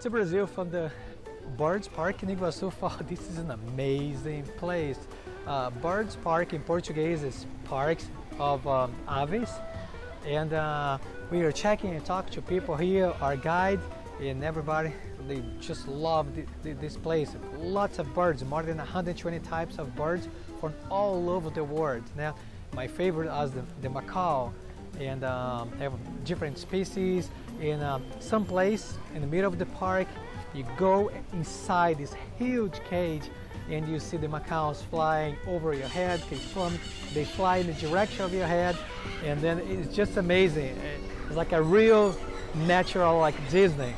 Mr. Brazil from the Birds Park in Iguaçu Falls. This is an amazing place. Uh, Birds Park in Portuguese is parks of um, aves. And uh, we are checking and talking to people here, our guide and everybody. They just love this place. Lots of birds, more than 120 types of birds from all over the world. Now, my favorite is the, the macaw and um, have different species. In um, some place in the middle of the park you go inside this huge cage and you see the macaws flying over your head they fly in the direction of your head. And then it's just amazing. It's like a real natural like Disney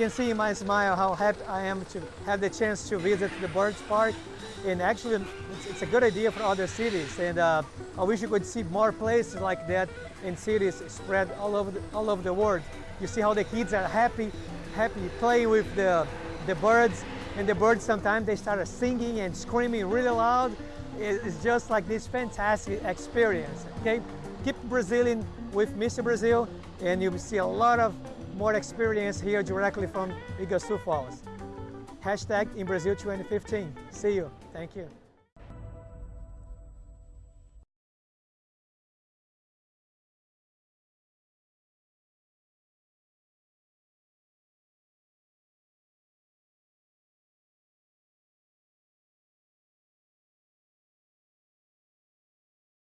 can see in my smile how happy I am to have the chance to visit the Birds Park. And actually, it's, it's a good idea for other cities. And uh, I wish you could see more places like that in cities spread all over the, all over the world. You see how the kids are happy, happy playing with the, the birds. And the birds sometimes they start singing and screaming really loud. It's just like this fantastic experience. Okay, keep Brazilian with Mr. Brazil, and you'll see a lot of more experience here directly from Iguaçu Falls. Hashtag in Brazil 2015. See you. Thank you.